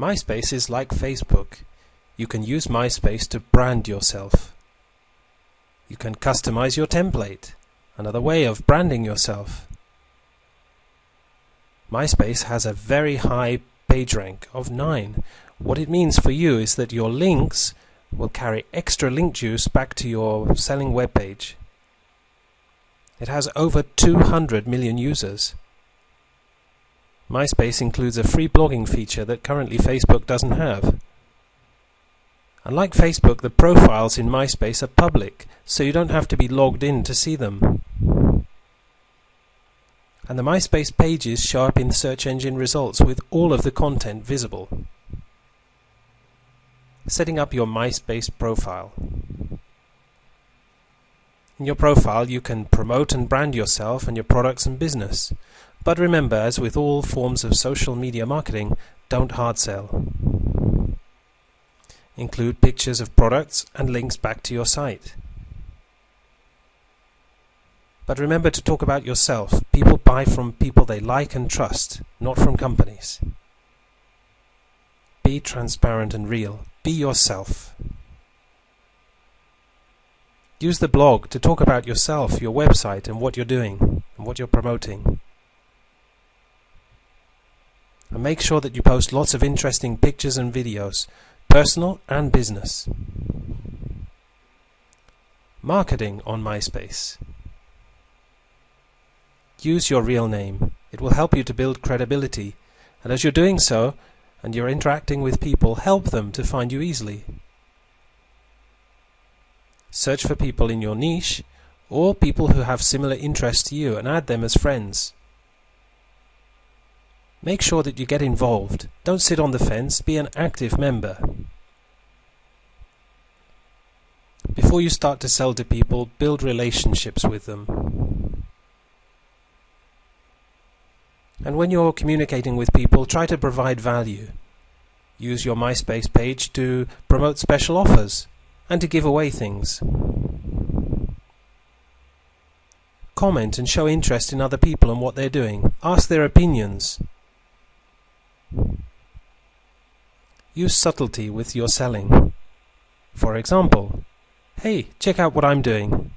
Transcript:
MySpace is like Facebook. You can use MySpace to brand yourself. You can customize your template, another way of branding yourself. MySpace has a very high PageRank of 9. What it means for you is that your links will carry extra link juice back to your selling web page. It has over 200 million users. MySpace includes a free blogging feature that currently Facebook doesn't have. Unlike Facebook, the profiles in MySpace are public, so you don't have to be logged in to see them. And the MySpace pages show up in search engine results with all of the content visible. Setting up your MySpace profile. In your profile, you can promote and brand yourself and your products and business. But remember, as with all forms of social media marketing, don't hard sell. Include pictures of products and links back to your site. But remember to talk about yourself. People buy from people they like and trust, not from companies. Be transparent and real. Be yourself. Use the blog to talk about yourself, your website, and what you're doing, and what you're promoting. And make sure that you post lots of interesting pictures and videos, personal and business. Marketing on MySpace. Use your real name. It will help you to build credibility, and as you're doing so, and you're interacting with people, help them to find you easily. Search for people in your niche, or people who have similar interests to you, and add them as friends. Make sure that you get involved. Don't sit on the fence, be an active member. Before you start to sell to people, build relationships with them. And when you're communicating with people, try to provide value. Use your MySpace page to promote special offers and to give away things. Comment and show interest in other people and what they're doing. Ask their opinions. Use subtlety with your selling. For example, hey, check out what I'm doing.